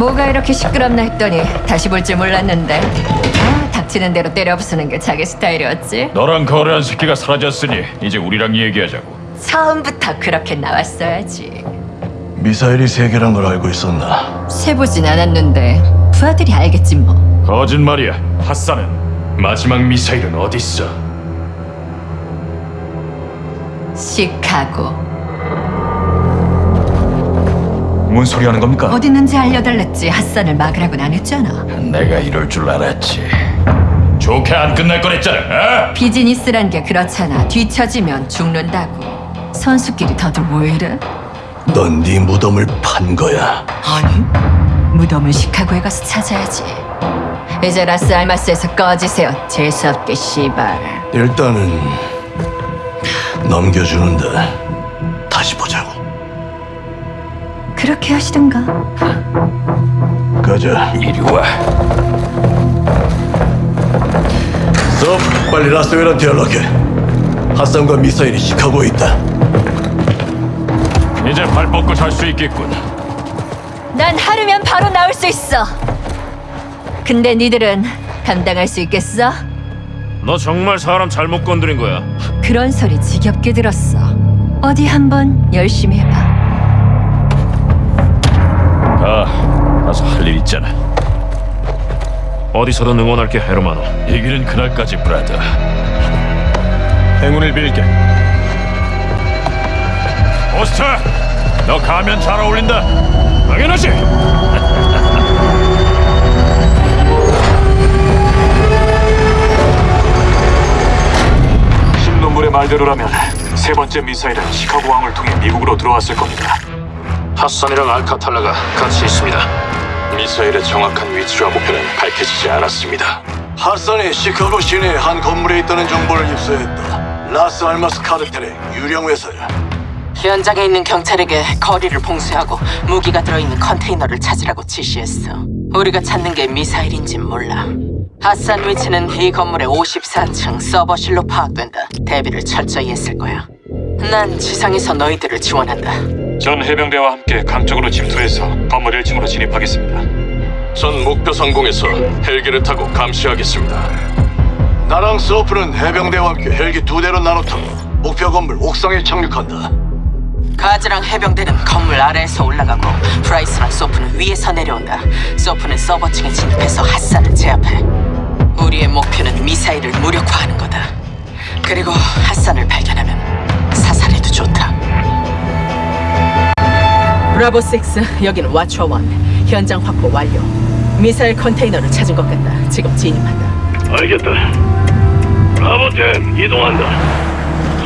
뭐가 이렇게 시끄럽나 했더니 다시 볼 줄 몰랐는데 아 닥치는 대로 때려 부수는 게 자기 스타일이었지 너랑 거래한 새끼가 사라졌으니 이제 우리랑 얘기하자고. 처음부터 그렇게 나왔어야지 미사일이 세 개란 걸 알고 있었나? 세보진 않았는데 부하들이 알겠지 뭐 거짓말이야. 핫산은 마지막 미사일은 어딨어? 시카고 뭔 소리 하는 겁니까? 어디 있는지 알려달랬지 핫산을 막으라고는 안 했잖아 내가 이럴 줄 알았지. 좋게 안 끝날 거랬잖아. 어? 비즈니스란 게 그렇잖아 뒤처지면 죽는다고 선수끼리 다들 왜 이래? 넌 네 무덤을 판 거야. 아니 무덤은 시카고에 가서 찾아야지 이제 라스 알마스에서 꺼지세요 재수없게 씨발 일단은 넘겨주는데 다시 보자고. 그렇게 하시던가 가자. 이리 와. 서 빨리 라스웨란테 연락해. 핫산과 미사일이 시카고에 있다. 이제 발 뻗고 잘 수 있겠군. 난 하루면 바로 나올 수 있어 근데 니들은 감당할 수 있겠어? 너 정말 사람 잘못 건드린 거야. 그런 소리 지겹게 들었어 어디 한번 열심히 해봐 가. 가서 할 일 있잖아. 어디서든 응원할게 헤르마노. 이기는 그날까지 브라더. 행운을 빌게. 오스터, 너 가면 잘 어울린다. 당연하지. 신론물의 말대로라면 세 번째 미사일은 시카고 왕을 통해 미국으로 들어왔을 겁니다. 핫산이랑 알카탈라가 같이 있습니다. 미사일의 정확한 위치와 목표는 밝혀지지 않았습니다. 핫산이 시카고 시내 한 건물에 있다는 정보를 입수했다. 라스 알마스 카르텔의 유령 회사야. 현장에 있는 경찰에게 거리를 봉쇄하고 무기가 들어있는 컨테이너를 찾으라고 지시했어. 우리가 찾는 게 미사일인진 몰라. 핫산 위치는 이 건물의 54층 서버실로 파악된다. 대비를 철저히 했을 거야. 난 지상에서 너희들을 지원한다. 전 해병대와 함께 강적으로 침투해서 건물 1층으로 진입하겠습니다. 전 목표 상공에서 헬기를 타고 감시하겠습니다. 나랑 소프는 해병대와 함께 헬기 두 대로 나눠 타고 목표 건물 옥상에 착륙한다. 가즈랑 해병대는 건물 아래에서 올라가고 프라이스랑 소프는 위에서 내려온다. 소프는 서버층에 진입해서 핫산을 제압해. 우리의 목표는 미사일을 무력화하는 거다. 그리고 핫산을 발견하면 사살해도 좋다. 브라보 6, 여기는 Watcher One. 현장 확보 완료. 미사일 컨테이너를 찾은 것 같다. 지금 진입한다. 알겠다. Bravo Team 이동한다.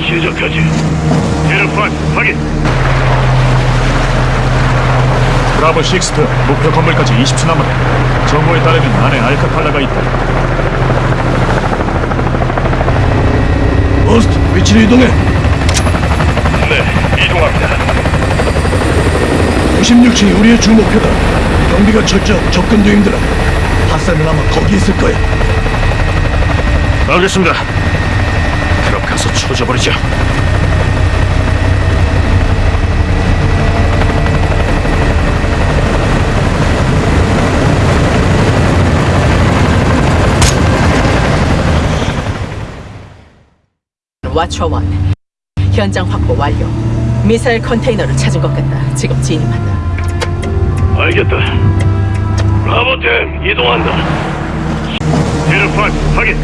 시작하지. 제르판 확인. 브라보 식스트 목표 건물까지 20초 남았다. 정보에 따르면 안에 알카탈라가 있다. 오스트 위치를 이동해. 네, 이동합니다. 96층이 우리의 주 목표다. 경비가 철저하고 접근도 힘들어. 핫산은 아마 거기 있을 거야. 알겠습니다. 그럼 가서 쳐져버리죠. 와처 원. 현장 확보 완료. 미사일 컨테이너를 찾은 것 같다. 지금 진입한다. 알겠다. 브라보템 이동한다. 제르판 확인.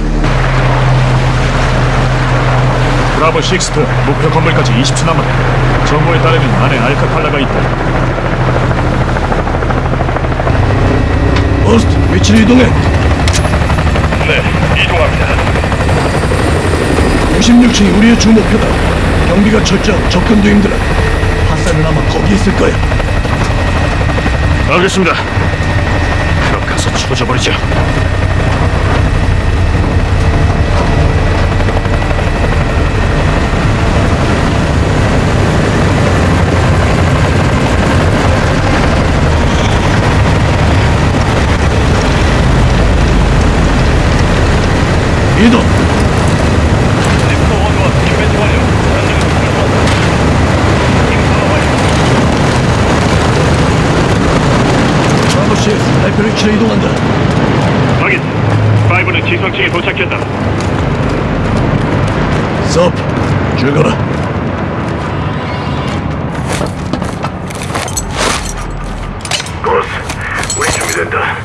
브라보 식스트 목표 건물까지 20초 남았다. 정보에 따르면 안에 알카탈라가 있다. 오스트 위치를 이동해. 네, 이동합니다. 96층이 우리의 주 목표다. 경비가 철저하고 접근도 힘들어. 핫산은 아마 거기 있을 거야. 알겠습니다. 그럼 가서 쳐져버리죠. 이동. 브라보 6 치러 이동한다. 확인. 파이브는 지성층에 도착했다. 섭, 죽어라. 고스, 우리 준비된다.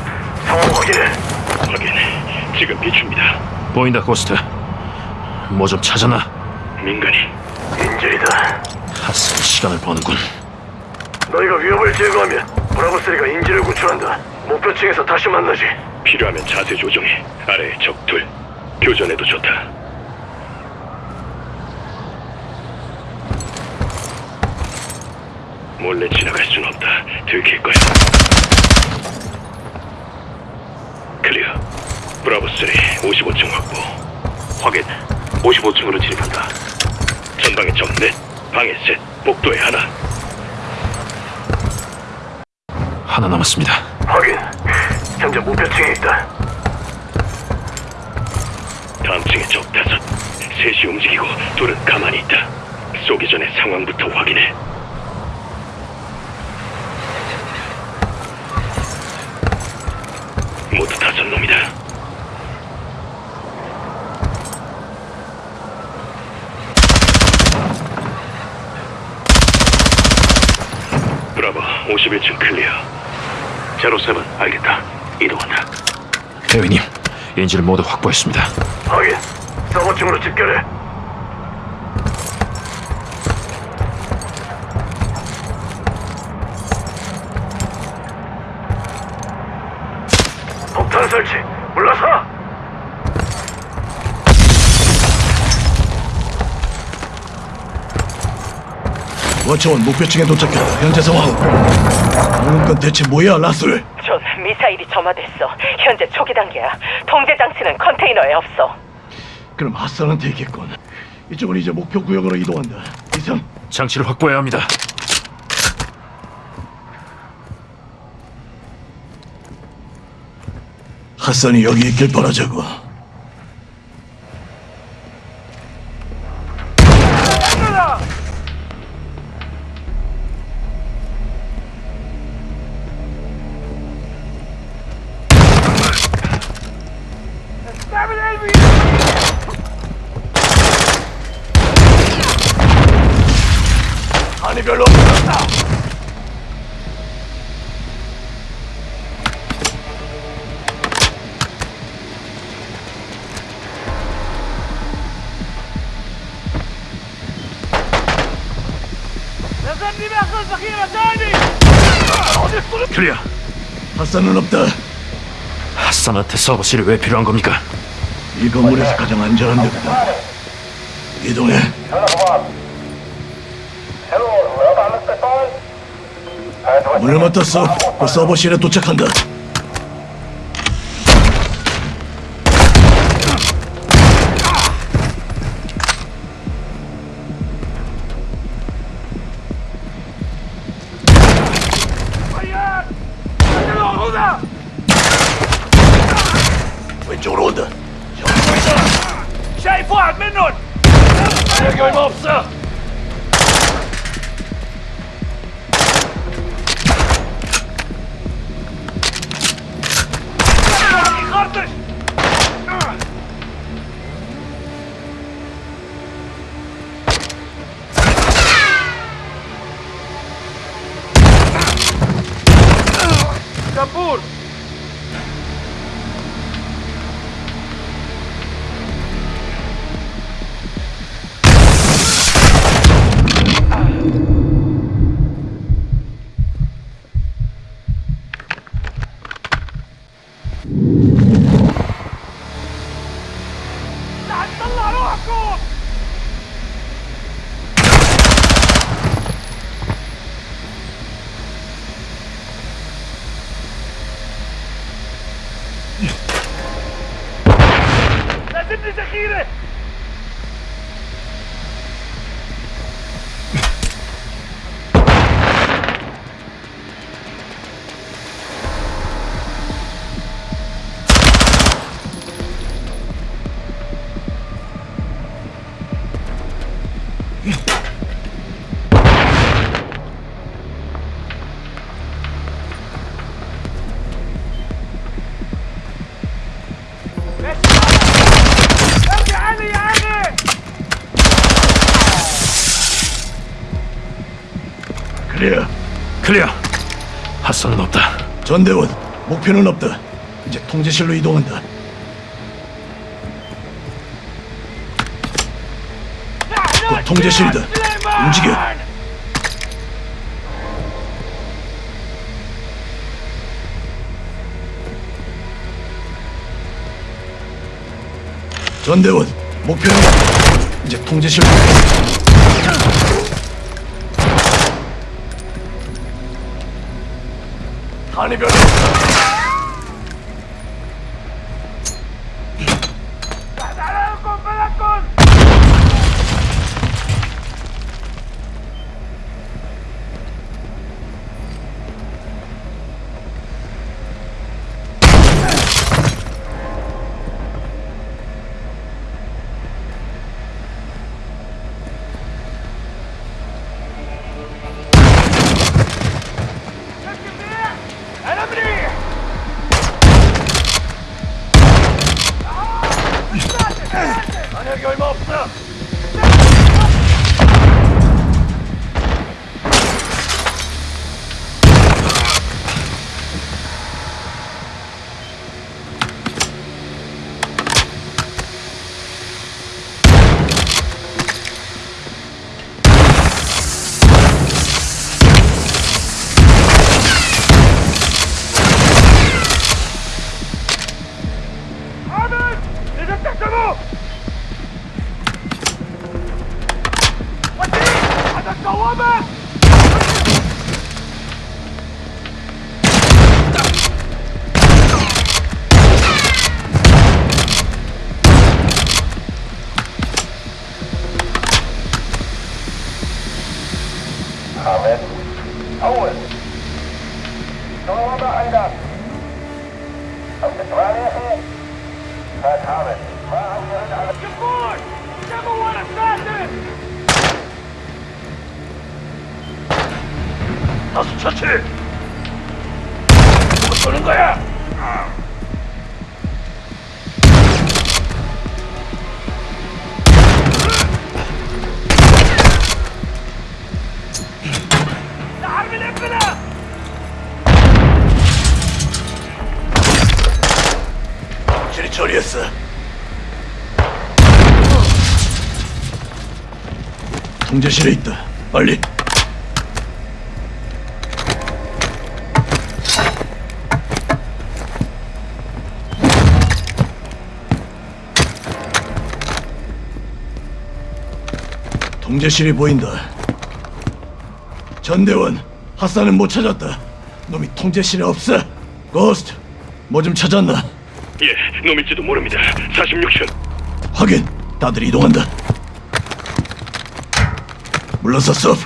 상황 확인해. 확인. 지금 비춥니다. 보인다, 고스트. 뭐 좀 찾아나. 민간이. 인질이다. 핫슨 시간을 버는군. 너희가 위협을 제거하면 브라보스리가 인지를 구출한다. 목표층에서 다시 만나지. 필요하면 자세 조정해. 아래에 적둘. 교전에도 좋다. 몰래 지나갈 순 없다. 들킬 거야. 클리어. 브라보 3 55층 확보. 확인. 55층으로 진입한다. 전방에 적 넷, 방에 셋, 복도에 하나. 하나 남았습니다. 확인. 현재 목표층에 있다. 다음 층에 적 다섯. 셋이 움직이고 둘은 가만히 있다. 쏘기 전에 상황부터 확인해. 모두 다섯 놈이다. 브라보 51층 clear. Zero Seven 알겠다. 이동한다. 대위님, 인질을 모두 확보했습니다. 확인. 서버층으로 집결해. 폭탄 설치. 물러서. Watcher One 목표층에 도착했다. 현재 상황. 방금 건 대체 뭐야, 라스웰? 존, 미사일이 점화됐어. 현재 초기 단계야. 통제 장치는 컨테이너에 없어. 그럼 핫산한테 있겠군. 이쪽은 이제 목표 구역으로 이동한다. 이상. 장치를 확보해야 합니다. 핫산이 여기 있길 바라자고. 클리어. 핫산은 없다. 핫산한테 서버실이 왜 필요한 겁니까? 이 건물에서 가장 안전한 데거든. 이동해. 문을 맡았어. 그 서버실에 도착한다. 전대원, 목표는 없다. 이제 통제실로 이동한다. 곧 통제실이다. 움직여. 전대원, 목표는 없다. 이제 통제실로. 한이 별로 다 Anybody? 수 처치. 쏘는 거야? 통제실에 있다. 빨리. 통제실이 보인다. 전대원, 핫산은 못 찾았다. 놈이 통제실에 없어. 고스트, 뭐 좀 찾았나? 예, 놈일지도 모릅니다. 46층. 확인. 다들 이동한다. 물러서 섭.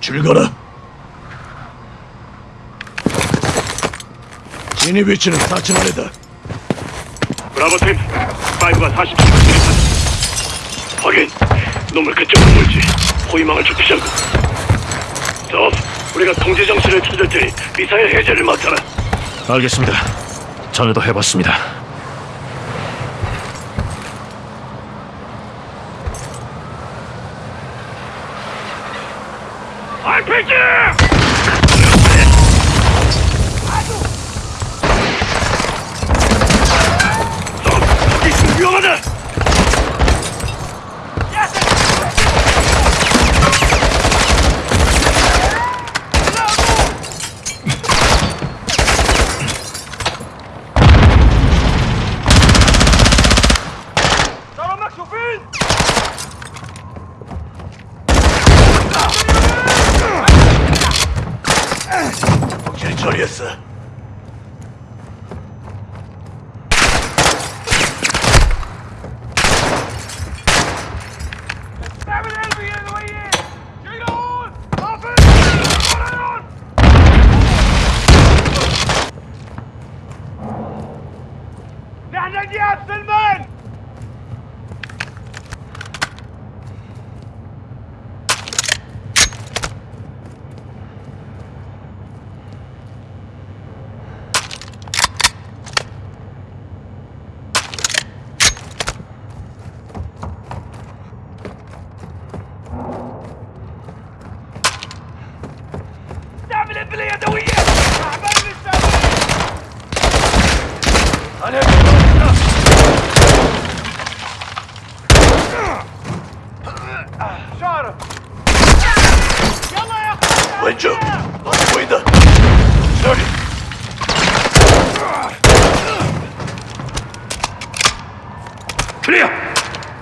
줄 거라. 진입 위치는 4층 아래다. 브라보 팀, 5가 47층 진입한다. 확인. 놈을 그쪽으로 몰지. 호위망을 좁히자고. 섭, 우리가 통제 정신을 찾을 테니 미사일 해제를 맡아라. 알겠습니다. 전에도 해봤습니다. RPG! behandeln die Äpfel, Mann!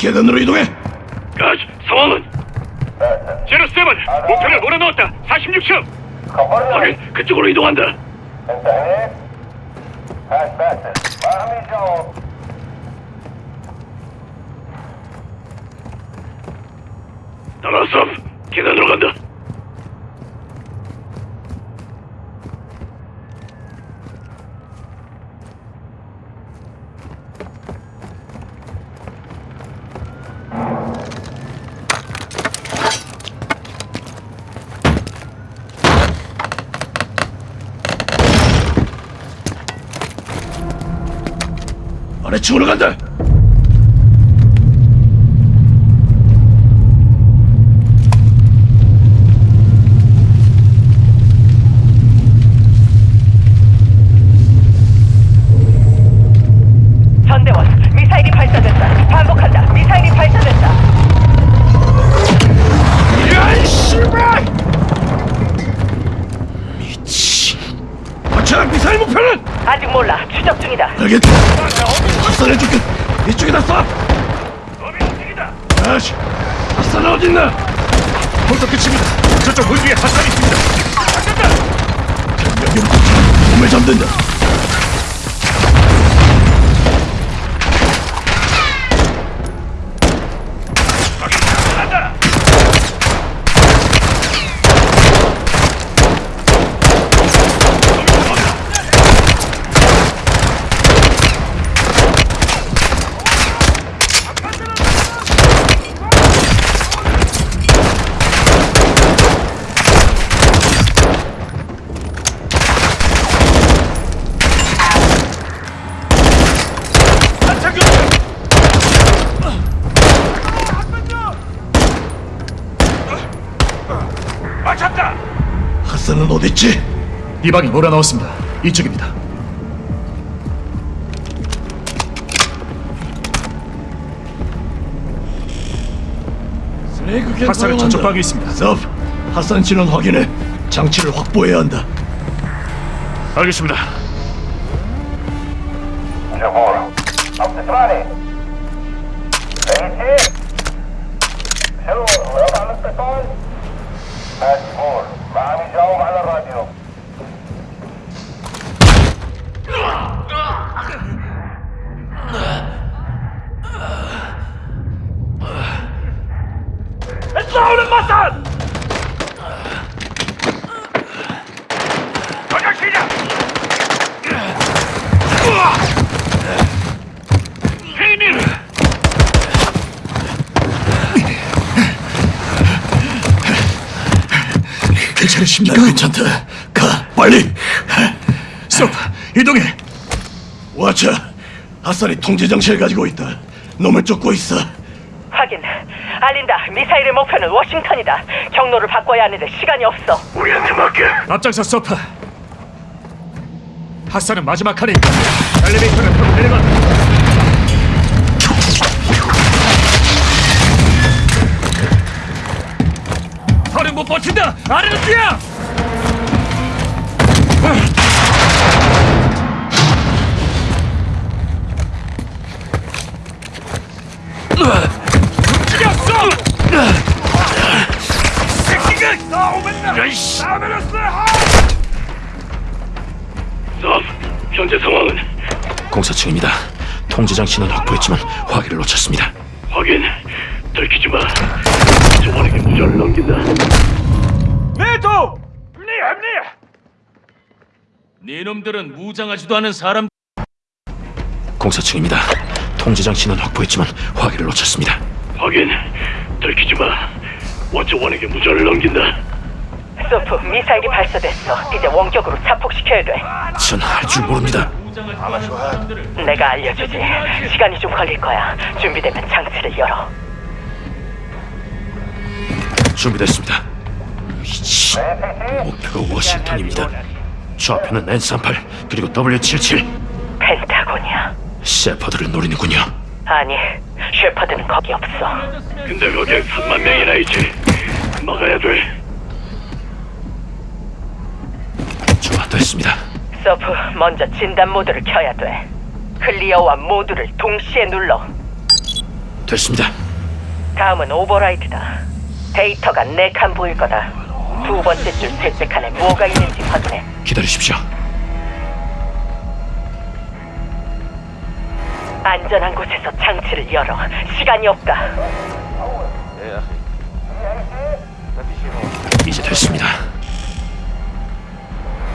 계단으로 이동해. 가즈, 상황은? 제로 세븐, 목표를 몰아넣었다. 46층. 확인, 그쪽으로 이동한다. 나가서 계단으로 간다. 아래층으로 간다. 미사일 목표는 아직 몰라. 추적 중이다. 알겠다. 확산해줄게. 이쪽에다 쏴. 아씨, 확산 어딨나? 벌써 끝입니다. 저쪽 문 뒤에 화살이 있습니다. 여기부터 몸을 잠든다. 핫산은 어딨지? 이 방에 몰아넣었습니다. 이쪽입니다. 사용한다. 저쪽 방에 있습니다. 섭, 핫산 진원 확인해. 장치를 확보해야 한다. 알겠습니다. 괜찮으십니까? 나 괜찮다. 가, 빨리. 스톱! 이동해! 와차, 핫산이 통제장치를 가지고 있다. 놈을 쫓고 있어. 알린다. 미사일의 목표는 워싱턴이다. 경로를 바꿔야 하는데 시간이 없어. 우리한테 맡겨. 앞장서 서프! 핫산은 마지막 칸에 있다. 엘리베이터를 타고 내려간다. 더는 못 버틴다! 아래로 뛰어! 움직였어! 새끼가 나오면 야이씨. 나오면 섭, 현재 상황은? 공사층입니다. 통제 장치는 확보했지만 화기를 놓쳤습니다. 확인. 들키지 마. 저번에게 무전을 넘긴다. 내도! 네 합리! 네놈들은 무장하지도 않은 사람 공사층입니다. 통제 장치는 확보했지만 화기를 놓쳤습니다. 확인. 들키지 마. 원조원에게 무전을 넘긴다. 소프, 미사일이 발사됐어. 이제 원격으로 자폭시켜야 돼. 전 할 줄 모릅니다. 내가 알려주지. 시간이 좀 걸릴 거야. 준비되면 장치를 열어. 준비됐습니다. 이씨, 목표가 워싱턴입니다. 좌표는 N38 그리고 W77 펜타곤이야. 세퍼드를 노리는군요. 아니, 셰퍼드는 거기 없어. 근데 거기에 3만 명이나 있지. 막아야 돼. 좋아, 됐습니다. 소프, 먼저 진단 모드를 켜야 돼. clear와 모드를 동시에 눌러. 됐습니다. 다음은 override다. 데이터가 네 칸 보일 거다. 두 번째 줄 셋째 칸에 뭐가 있는지 확인해. 기다리십시오. 안전한 곳에서 장치를 열어. 시간이 없다. 이제 됐습니다.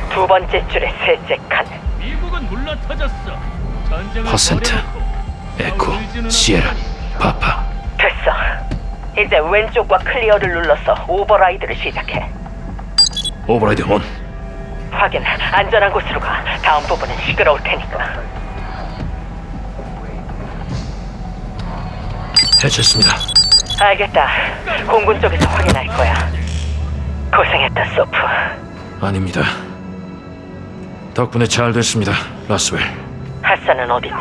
두 번째 줄의 셋째 칸. 퍼센트, Echo, Sierra, Papa. 됐어. 이제 왼쪽과 clear를 눌러서 override를 시작해. Override on. 확인. 안전한 곳으로 가. 다음 부분은 시끄러울 테니까. 해체했습니다. 알겠다. 공군 쪽에서 확인할 거야. 고생했다, 소프. 아닙니다. 덕분에 잘 됐습니다, 라스웰. 핫산은 어딨지?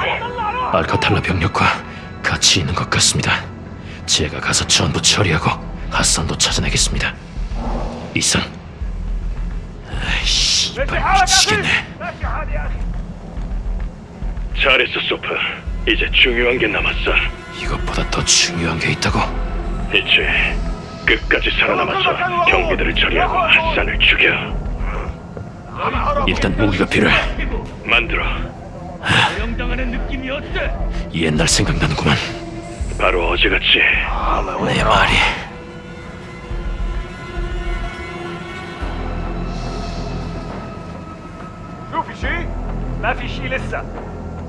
알카탈라 병력과 같이 있는 것 같습니다. 제가 가서 전부 처리하고 핫산도 찾아내겠습니다. 이상. 아이씨, 미치겠네. 잘했어, 소프. 이제 중요한 게 남았어. 이것보다 더 중요한 게 있다고. 이제 끝까지 살아남아서 경비들을 처리하고 핫산을 죽여. 일단 무기가 필요해. 만들어. 옛날 생각나는구만. 바로 어제같이 내 말이.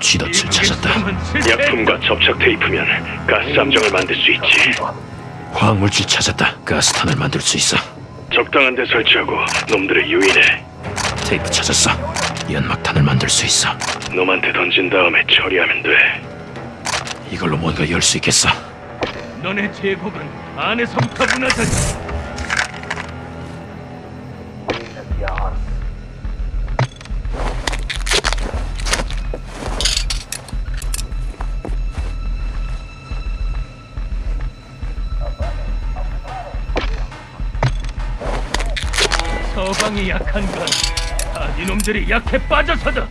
쥐덫을 찾았다. 약품과 접착 테이프면 가스 함정을 만들 수 있지. 화학물질 찾았다. 가스탄을 만들 수 있어. 적당한 데 설치하고 놈들을 유인해. 테이프 찾았어. 연막탄을 만들 수 있어. 놈한테 던진 다음에 처리하면 돼. 이걸로 뭔가 열 수 있겠어. 너네 제국은 안에서부터 무너졌지. 한 건 다 니놈들이 약해 빠져서다.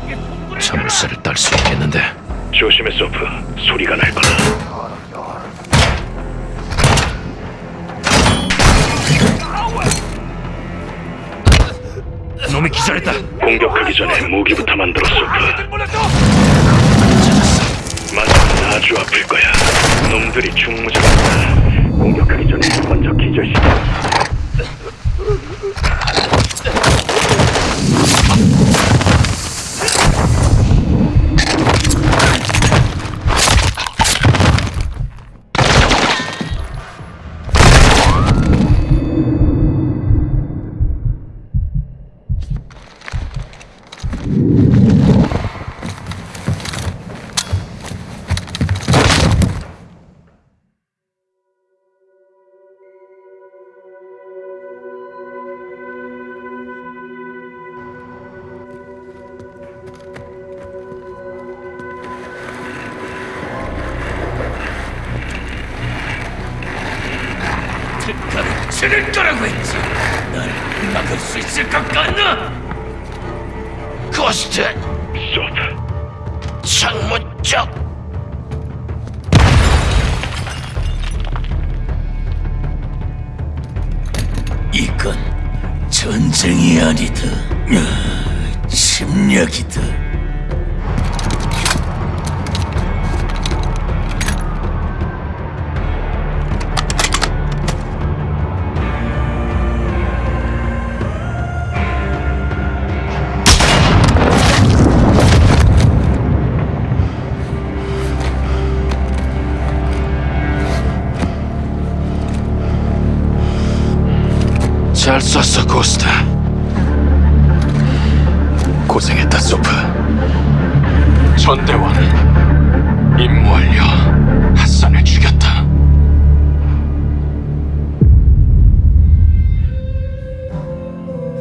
국의 통구를 자물쇠를 딸 수 있겠는데. 조심해, 소프. 소리가 날 공격하기 전에 무기부터 만들어, 소프. 맞으면 아주 아플 거야. 놈들이 중무장한다. 공격하기 전에 먼저 기절시켜.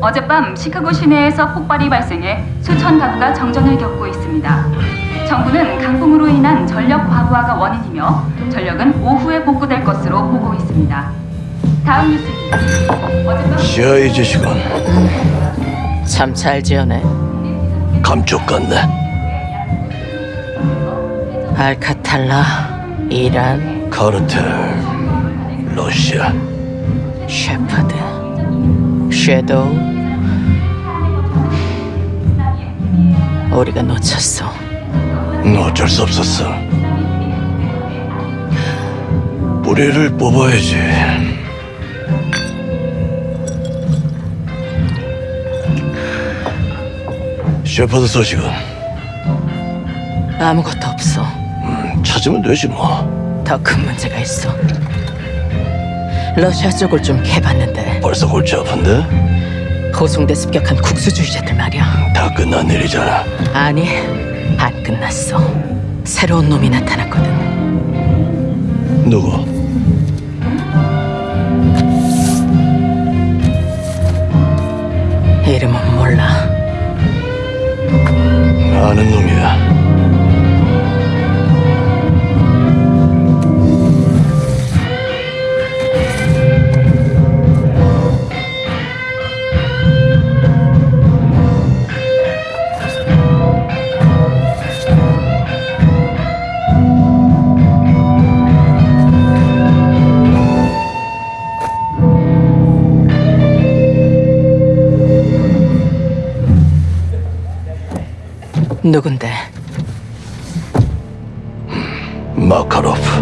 어젯밤 시카고 시내에서 폭발이 발생해 수천 가구가 정전을 겪고 있습니다. 정부는 강풍으로 인한 전력 과부하가 원인이며 전력은 오후에 복구될 것으로 보고 있습니다. 다음 뉴스입니다. 어젯밤 CIA 지시건 참잘 지어내. 감쪽 같네. 알카탈라, 이란, 카르텔, 러시아. 셰퍼드, 섀도우. 우리가 놓쳤어. 어쩔 수 없었어. 뿌리를 뽑아야지. 셰퍼드 소식은 아무것도 없어. 찾으면 되지 뭐. 더 큰 문제가 있어. 러시아 쪽을 좀 캐봤는데 벌써 골치 아픈데? 호송대 습격한 국수주의자들 말이야. 다 끝난 일이잖아. 아니, 안 끝났어. 새로운 놈이 나타났거든. 누구? 이름은 몰라. 아는 놈이야. 누군데? 마카로프.